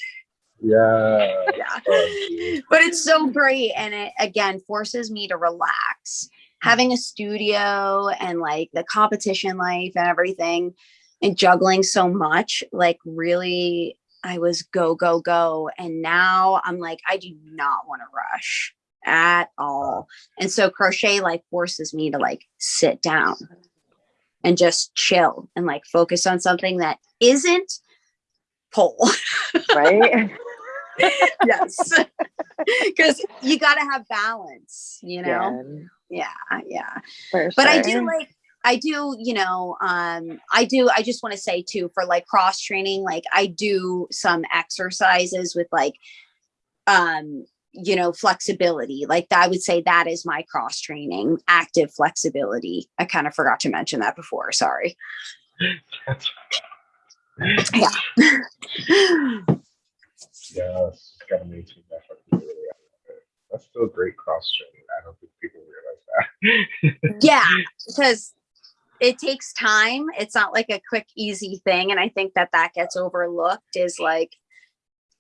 yeah.
Yeah. Oh, but it's so great and it again forces me to relax. Having a studio and like the competition life and everything and juggling so much like really i was go go go. And now i'm like i do not want to rush at all. And so crochet like forces me to like sit down and just chill and like focus on something that isn't pole.
Right?
Yes. Because you got to have balance you know? Yeah. Yeah, yeah. but i do like I do, you know, um, I do, I just want to say too, for like cross training, like I do some exercises with like, um, you know, flexibility. Like I would say that is my cross training, active flexibility. I kind of forgot to mention that before. Sorry.
yeah. yes, gotta maintain that flexibility. That's still great cross training. I don't think people realize
that. yeah, because it takes time. It's not like a quick, easy thing. And I think that that gets overlooked is like,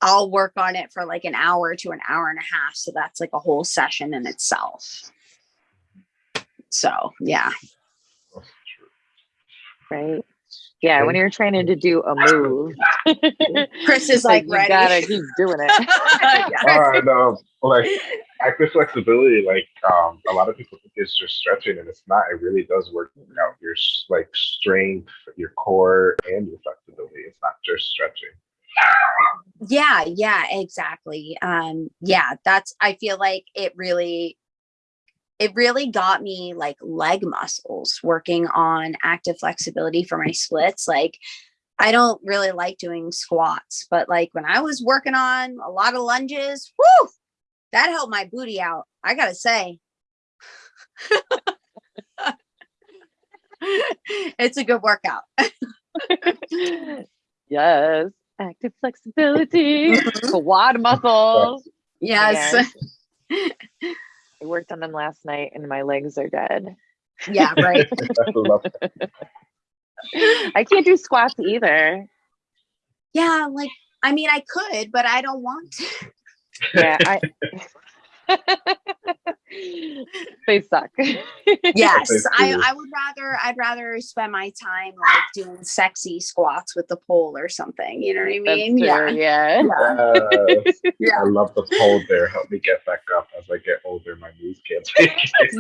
I'll work on it for like an hour to an hour and a half. So that's like a whole session in itself. So, yeah.
Right. Yeah, when you're training to do a move,
Chris is like,
like you gotta keep doing it.
yeah. uh, no, like active flexibility, like um, a lot of people think it's just stretching, and it's not. It really does work out your like strength, your core, and your flexibility. It's not just stretching.
Yeah, yeah, exactly. Um, yeah, that's. I feel like it really it really got me like leg muscles working on active flexibility for my splits. Like I don't really like doing squats, but like when I was working on a lot of lunges, whoo, that helped my booty out. I gotta say. it's a good workout.
yes. Active flexibility, quad muscles.
Yes.
I worked on them last night and my legs are dead.
Yeah, right.
I can't do squats either.
Yeah, like I mean I could, but I don't want to.
Yeah, I they suck.
yes, I, I would rather I'd rather spend my time like doing sexy squats with the pole or something. You know what I mean?
Yeah. yeah.
Yes. yeah. I love the pole there. Help me get back up as I get older. My knees can't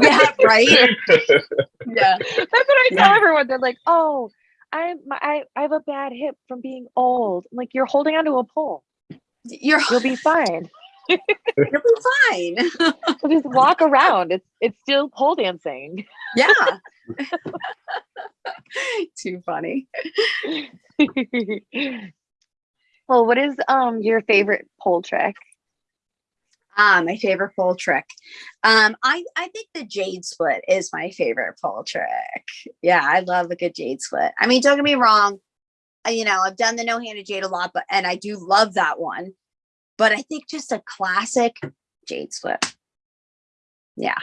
yeah, right. yeah.
That's what I tell yeah. everyone. They're like, oh, I'm I, I have a bad hip from being old. I'm like, you're holding onto a pole.
You're
you'll be fine.
You'll be fine.
just walk around. It's it's still pole dancing.
Yeah. Too funny.
well, what is um your favorite pole trick?
Ah, my favorite pole trick. Um, I I think the jade split is my favorite pole trick. Yeah, I love a good jade split. I mean, don't get me wrong. You know, I've done the no-handed jade a lot, but and I do love that one but I think just a classic jade split. Yeah.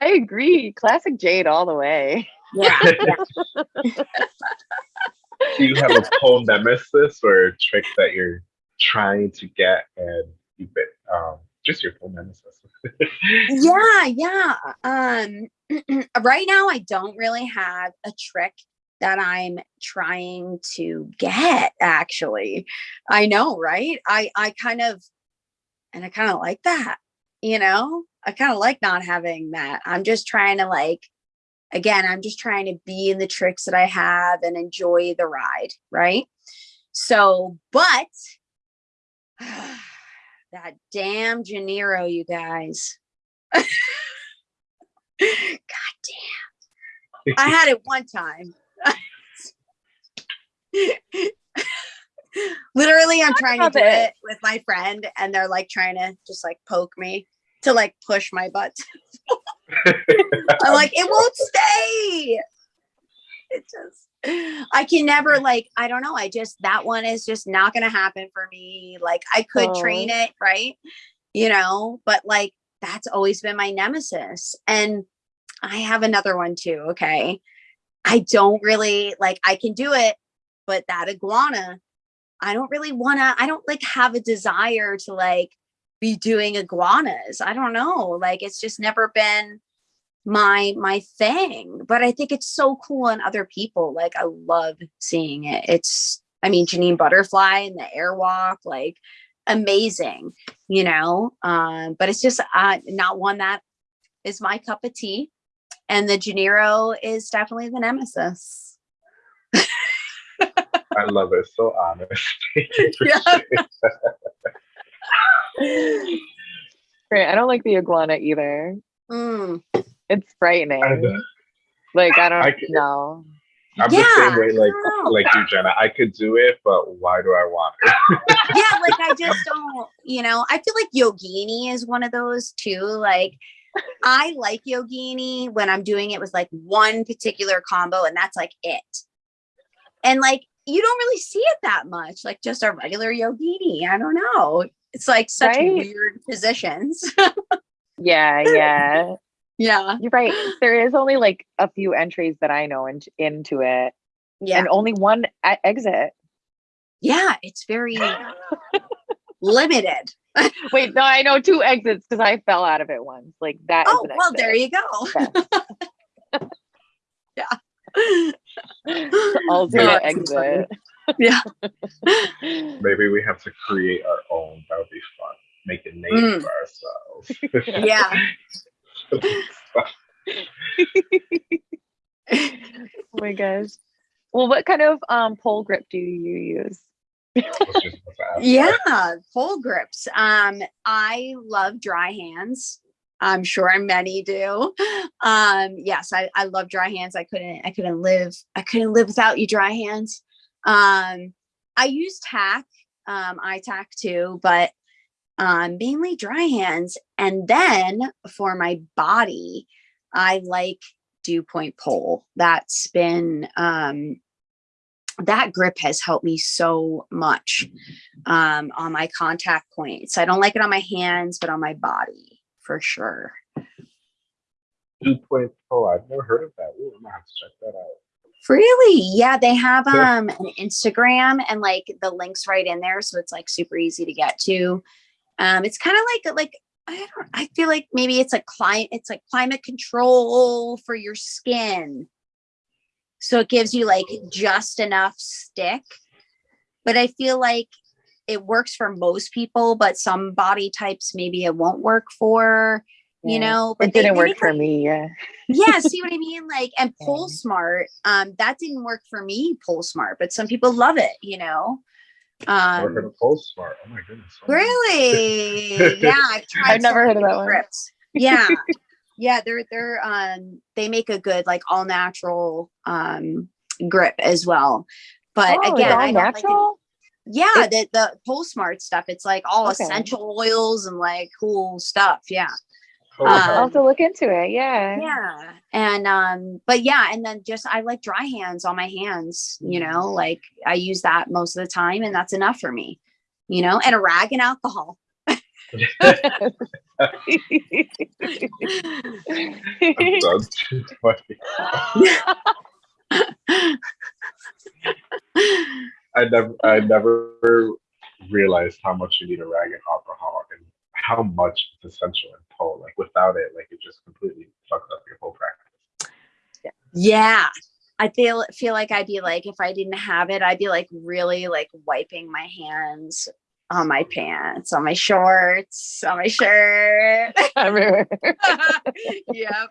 I agree. Classic Jade all the way.
Yeah. yeah.
Do you have a pole nemesis or a trick that you're trying to get and you've been um just your pole nemesis?
yeah yeah um right now i don't really have a trick that i'm trying to get actually i know right i i kind of and i kind of like that you know i kind of like not having that i'm just trying to like again i'm just trying to be in the tricks that i have and enjoy the ride right so but that damn Janeiro, you guys. God damn. I had it one time. Literally, I'm trying to do
it.
it with my friend, and they're like trying to just like poke me to like push my butt. I'm like, it won't stay. It just, I can never mm. like, I don't know. I just, that one is just not going to happen for me. Like, I could train oh. it, right? You know, but like, that's always been my nemesis. And I have another one too. Okay. I don't really like, I can do it, but that iguana, I don't really want to, I don't like have a desire to like be doing iguanas. I don't know. Like, it's just never been my my thing but i think it's so cool in other people like i love seeing it it's i mean janine butterfly and the airwalk like amazing you know um but it's just uh not one that is my cup of tea and the janeiro is definitely the nemesis
I love it. So honest. Thank you for
Yeah.
sharing.
Right. I don't like the iguana either.
Mm,
It's frightening.
I.
Like I don't
I can-
know.
I'm the same way, like
I don't know.
like you, Jenna. I could do it, but why do I want it?
yeah like i just don't you know i feel like yogini is one of those too like i like yogini when i'm doing it with like one particular combo and that's like it and like you don't really see it that much like just a regular yogini i don't know it's like such
Right?
weird positions
Yeah, yeah.
yeah
You're right. There is only like a few entries that I know in, into it,
yeah
and only one exit.
yeah it's very limited
Wait, no, I know two exits because I fell out of it once. Like that.
oh well
exit.
there you go
Alternate
that's funny.
exit.
Maybe we have to create our own. That would be fun. Make a name
Mm.
for ourselves.
yeah
oh my gosh. Well, what kind of um pole grip do you use?
I was just about to ask that.
Yeah, pole grips. Um, I love dry hands. I'm sure many do. Um, yes, I, I love dry hands. I couldn't I couldn't live I couldn't live without you dry hands. Um, I use tack, um, I tack too, but um mainly dry hands. And then for my body, I like dew point pole. That's been um that grip has helped me so much um, on my contact points. I don't like it on my hands, but on my body for sure.
Two oh, I've never heard of that. Ooh, I'm gonna have to check that out.
Really? Yeah, they have um an Instagram and like the links right in there, so it's like super easy to get to. Um, it's kind of like like I don't I feel like maybe it's a climate it's like climate control for your skin. So it gives you like just enough stick. But I feel like it works for most people, but some body types maybe it won't work for, you know. But
It didn't
they
work
make,
for
like,
me. Yeah.
yeah see what i mean like and pole
Yeah.
smart um that didn't work for me pole smart but some people love it you know
Never heard
um
of Pole Smart. Oh my goodness.
really yeah i've tried
I've never heard of
many
that one.
grips. yeah yeah they're they're um they make a good like all natural um grip as well but
oh,
again
all
I don't like it- yeah the the pole smart stuff it's like all
Okay.
essential oils and like cool stuff yeah Um,
I'll have to look into it. Yeah.
yeah and um but yeah and then just i like dry hands on my hands you know like i use that most of the time and that's enough for me you know and a rag and alcohol
I'm done too funny. I never, I never realized how much you need a rag and alcohol, and how much it's essential in pole. Like without it, like it just completely fucks up your whole practice.
yeah. I feel feel like I'd be like if I didn't have it, I'd be like really like wiping my hands on my pants, on my shorts, on my shirt.
Everywhere.
yep.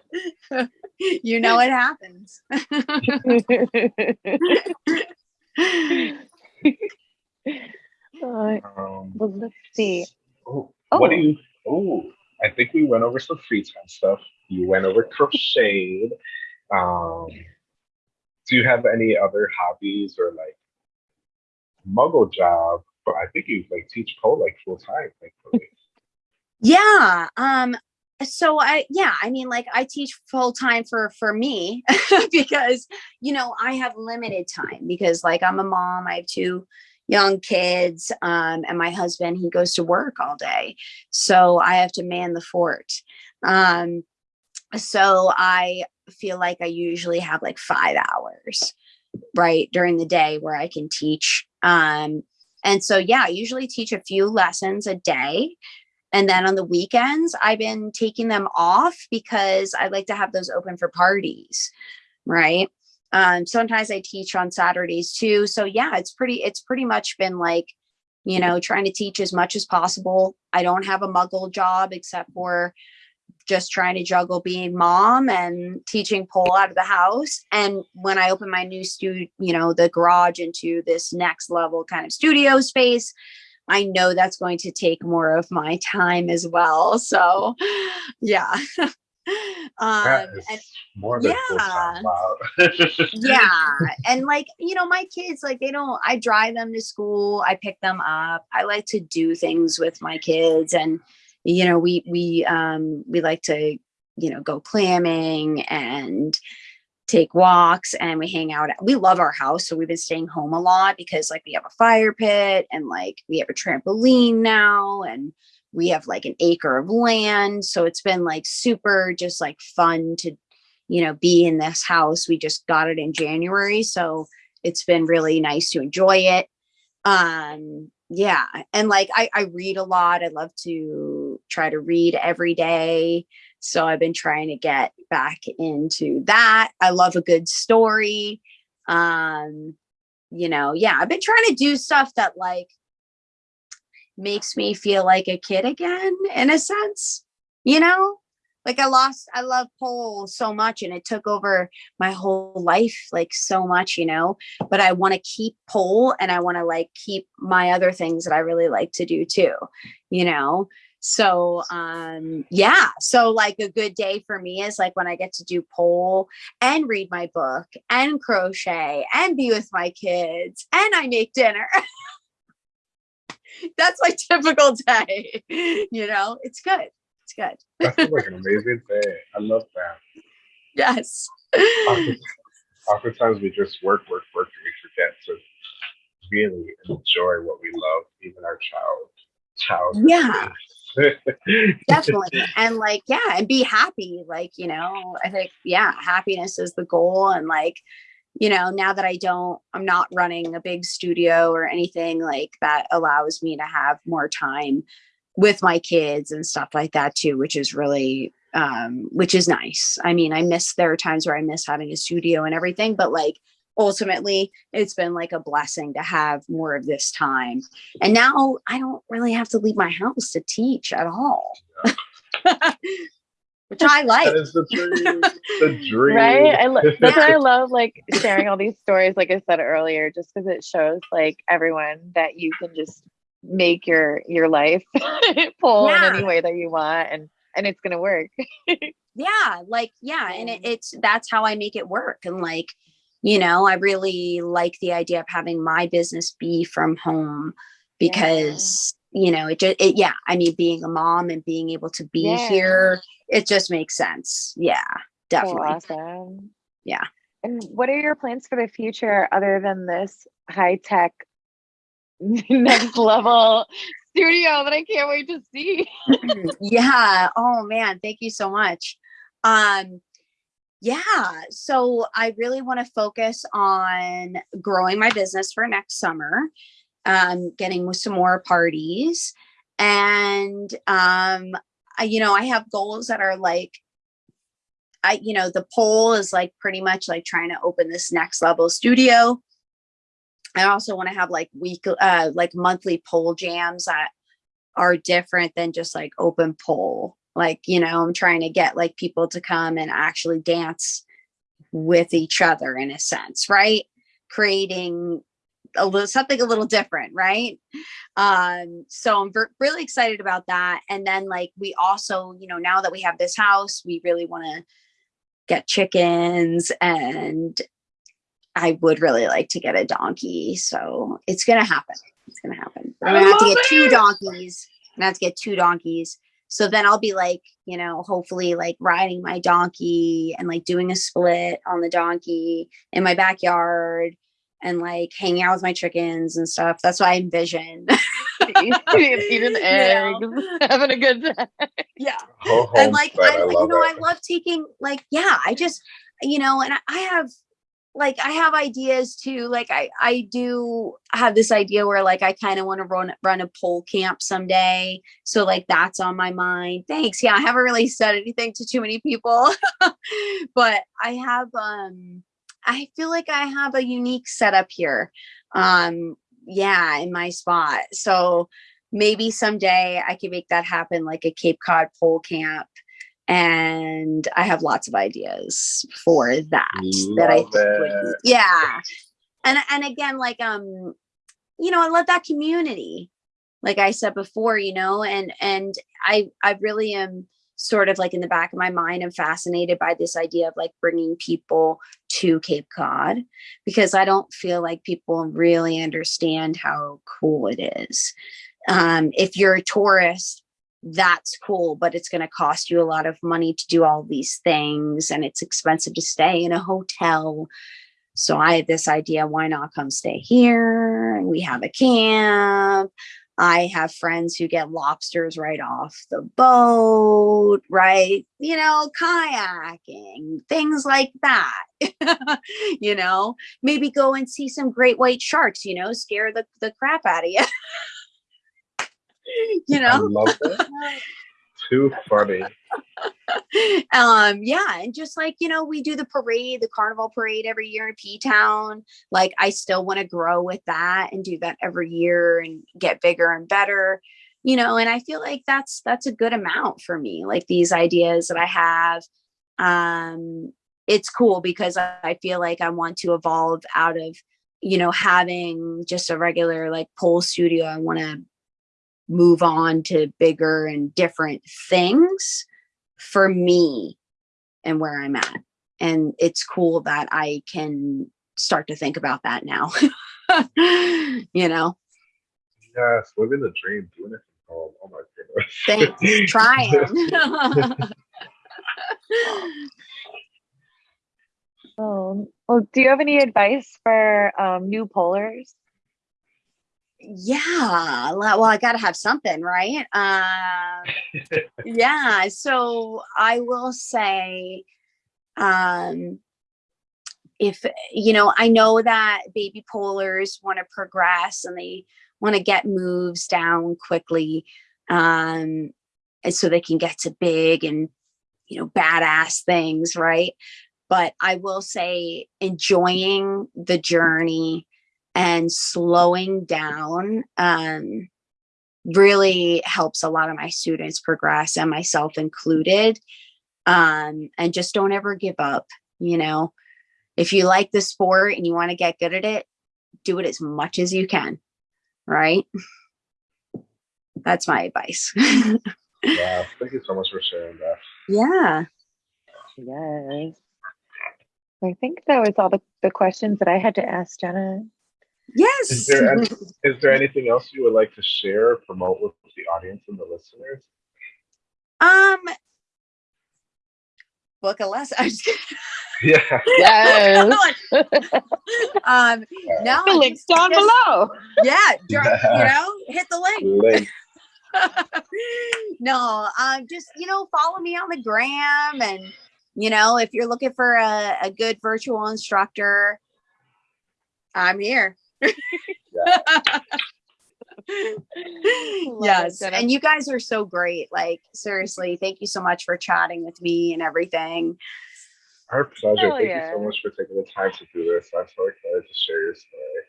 you know what happens.
Uh,
Um,
well, let's see.
oh,
Oh.
What do you? Oh, I think we went over some free time stuff. You went over crocheted. Um, do you have any other hobbies or like muggle job? But I think you like teach pole like full time, thankfully.
Yeah. Um so I yeah, I mean like I teach full time for for me because you know, I have limited time because like I'm a mom, I have two young kids um and my husband he goes to work all day. So I have to man the fort. Um so I feel like I usually have like 5 hours right during the day where I can teach um and so yeah, I usually teach a few lessons a day and then on the weekends, I've been taking them off because I like to have those open for parties, right? Um, sometimes I teach on Saturdays too. So yeah, it's pretty, it's pretty much been like, you know, trying to teach as much as possible. I don't have a muggle job except for just trying to juggle being mom and teaching pole out of the house. And when I open my new studio, you know, the garage into this next level kind of studio space, I know that's going to take more of my time as well. So, yeah. Um, and
more than time. Wow.
yeah, and like you know, my kids like they don't. I drive them to school. I pick them up. I like to do things with my kids, and you know, we we um we like to you know go clamming and take walks and we hang out. We love our house, so we've been staying home a lot because like we have a fire pit and like we have a trampoline now and we have like an acre of land. So it's been like super just like fun to, you know, be in this house. We just got it in January, so it's been really nice to enjoy it. Um yeah, and like I I read a lot. I love to try to read every day. So I've been trying to get back into that. I love a good story. Um, you know, yeah, I've been trying to do stuff that like makes me feel like a kid again in a sense, you know? Like I lost, I love pole so much and it took over my whole life like so much, you know, but I want to keep pole and I want to like keep my other things that I really like to do too, you know? So um yeah, so like a good day for me is like when I get to do pole and read my book and crochet and be with my kids and I make dinner. That's my typical day. You know, it's good. It's good.
That sounds like an amazing day. I love that.
Yes.
Often- Oftentimes we just work, work, work, and we forget to really enjoy what we love, even our child. Child.
Yeah. Definitely. And like, yeah, and be happy. Like, you know, I think, yeah, happiness is the goal. And like, you know, now that I don't, I'm not running a big studio or anything like that allows me to have more time with my kids and stuff like that too, which is really, um, which is nice. I mean, I miss, there are times where I miss having a studio and everything, but like, ultimately it's been like a blessing to have more of this time and now i don't really have to leave my house to teach at all which i like
that is the dream. The dream.
right i lo- that's why i love like sharing all these stories like i said earlier just because it shows like everyone that you can just make your your life pull
Yeah.
in any way that you want and and it's gonna work
yeah like yeah and it, it's that's how i make it work and like you know i really like the idea of having my business be from home because you know it just it, yeah i mean being a mom and being able to be
Yeah.
here it just makes sense yeah
so
definitely
awesome
Yeah.
and what are your plans for the future other than this high tech next level studio that I can't wait to see.
yeah. Oh man, thank you so much. Um yeah, so I really want to focus on growing my business for next summer, um getting some more parties and um I, you know, I have goals that are like I you know, the poll is like pretty much like trying to open this next level studio. I also want to have like week uh like monthly pole jams that are different than just like open pole. Like, you know, I'm trying to get like people to come and actually dance with each other in a sense, right? Creating a little something a little different, right? Um, so I'm really excited about that. And then like we also, you know, now that we have this house, we really want to get chickens and I would really like to get a donkey. So it's gonna happen. It's gonna happen. I'm gonna have to get two donkeys. I'm gonna have to get two donkeys. So then I'll be like, you know, hopefully like riding my donkey and like doing a split on the donkey in my backyard and like hanging out with my chickens and stuff. That's what I envision.
Eating
Yeah.
eggs, having a good time.
yeah.
Whole
and like
homestead,
I,
I
you know
it.
I love taking like yeah I just you know and I, I have like I have ideas too like I I do have this idea where like I kind of want to run run a pole camp someday so like that's on my mind thanks yeah I haven't really said anything to too many people but I have um I feel like I have a unique setup here um yeah in my spot so maybe someday I can make that happen like a Cape Cod pole camp. And I have lots of ideas for that. that I think would yeah. And and again, like um, you know, I love that community. Like I said before, you know, and and I I really am sort of like in the back of my mind, I'm fascinated by this idea of like bringing people to Cape Cod because I don't feel like people really understand how cool it is um, if you're a tourist, that's cool, but it's going to cost you a lot of money to do all these things and it's expensive to stay in a hotel. So I had this idea why not come stay here? We have a camp. I have friends who get lobsters right off the boat, right? You know, kayaking, things like that. you know, maybe go and see some great white sharks, you know, scare the, the crap out of you. You
I
know
love it. Too funny.
um yeah and just like you know we do the parade the carnival parade every year in p-town like i still want to grow with that and do that every year and get bigger and better you know and i feel like that's that's a good amount for me like these ideas that i have um it's cool because i I feel like i want to evolve out of you know having just a regular like pole studio i want to move on to bigger and different things for me and where I'm at. And it's cool that I can start to think about that now. you know,
Yes, living the dream, doing it from home. Oh my goodness.
thanks, trying.
Oh, well, do you have any advice for um, new polers?
Yeah. Well, I got to have something, right? Um, yeah so i will say um if you know i know that baby polers want to progress and they want to get moves down quickly um and so they can get to big and you know badass things right but i will say enjoying the journey and slowing down um really helps a lot of my students progress and myself included um and just don't ever give up you know if you like the sport and you want to get good at it do it as much as you can right that's my advice
yeah, thank you so much for sharing that.
yeah
Yes. I think that was all the, the questions that I had to ask Jenna.
Yes
Is there any, is there anything else you would like to share or promote with the audience and the listeners?
um book a lesson I'm just kidding.
Yeah.
Yes.
um no
the link's down
just-
below.
yeah dr- you know hit the link
Link.
no, um, just you know, follow me on the gram, and you know, if you're looking for a, a good virtual instructor, I'm here. yes,
Jenna.
and you guys are so great. Like seriously, thank you so much for chatting with me and everything.
Our pleasure.
Hell
Thank
yeah.
you so much for taking the time to do this. I'm so excited to share your story.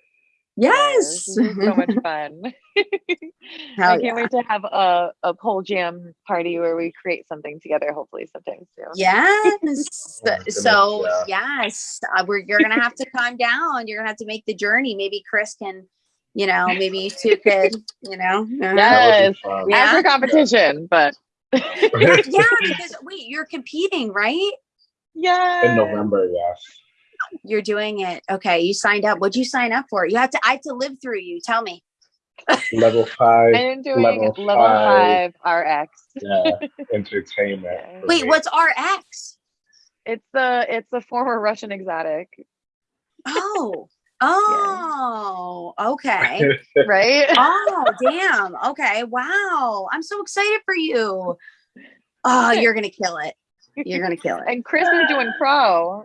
Yes,
This so much fun.
Hell
I can't
yeah.
wait to have a, a pole jam party where we create something together, hopefully sometime soon.
Yes.
Oh my goodness,
so yes, uh, we're you're gonna have to calm down. You're gonna have to make the journey. Maybe Chris can, you know, maybe you two could, you know. uh,
Yeah.
That
Yes.
would be.
Yeah.
After competition, but
yeah, yeah, because wait, you're competing, right?
yeah.
In November, yes.
You're doing it. Okay, you signed up. What'd you sign up for? You have to. I have to live through you. Tell me.
Level five,
I'm doing
level
level,
five.
five RX.
yeah, entertainment.
Wait,
me.
what's RX?
It's the it's the former Russian exotic,
Oh, oh, okay.
right?
Oh, damn. Okay. Wow. I'm so excited for you. Oh, you're gonna kill it. You're gonna kill it.
and Chris is doing pro.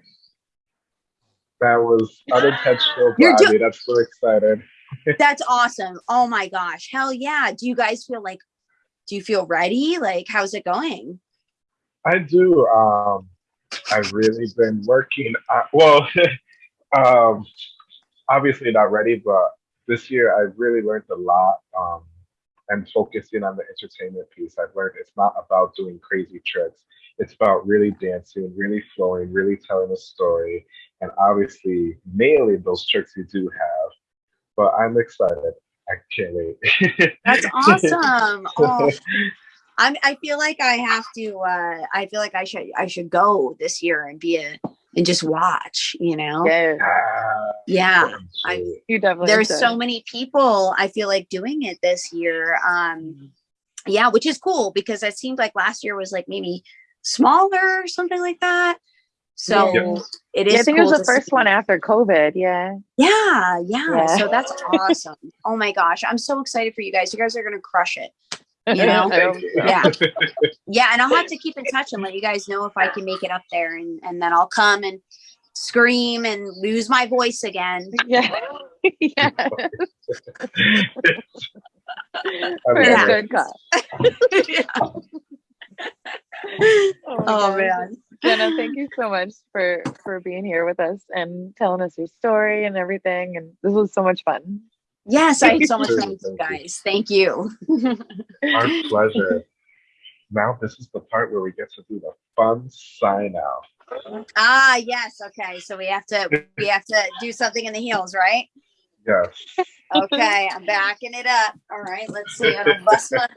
That was unintentional, but
You're
I
do-
I'm so excited.
That's awesome. Oh my gosh. Hell yeah. Do you guys feel like do you feel ready? Like how's it going?
I do. Um, I've really been working. On, well, um, obviously not ready, but this year I've really learned a lot. Um, and focusing on the entertainment piece, I've learned it's not about doing crazy tricks. It's about really dancing, really flowing, really telling a story, and obviously mainly those tricks you do have. But I'm excited. I can't wait.
That's awesome. Oh, I'm I feel like I have to uh I feel like I should I should go this year and be a and just watch, you know?
Yeah,
Ah,
Yeah. I-
shoot.
you definitely.
There's so many people I feel like doing it this year. Um yeah, which is cool because it seemed like last year was like maybe smaller or something like that. So
Yeah.
it is
Yeah, I think it was the first
see.
one after COVID. Yeah.
Yeah, yeah,
Yeah.
So that's awesome. Oh my gosh. I'm so excited for you guys. You guys are gonna crush it. You know?
I hope
Thank you.
so.
Yeah. Yeah, and I'll have to keep in touch and let you guys know if I can make it up there and, and then I'll come and scream and lose my voice again.
Yeah. yeah.
I
For
love
a
Yeah.
good cause.
oh
my oh, gosh.
man.
Jenna, thank you so much for for being here with us and telling us your story and everything. And this was so much fun.
Yes, I had so much
Thank
fun
you.
with you guys. Thank you.
Our pleasure. Now this is the part where we get to do the fun sign out.
Ah, yes. Okay. So we have to we have to do something in the heels, right?
Yes.
Okay, I'm backing it up. All right, let's see. I don't bust my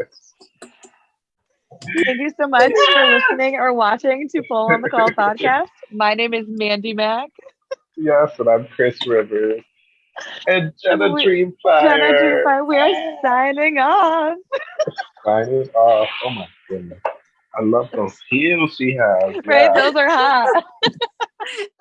Thank you so much for listening or watching to Full on the Call podcast. My name is Mandy Mack.
Yes, and I'm Chris Rivers. And Jenna
we-
Dreamfire.
Jenna Dreamfire, we are signing off.
Signing off. Oh my goodness. I love those heels she has.
Right?
Yeah.
Those are hot.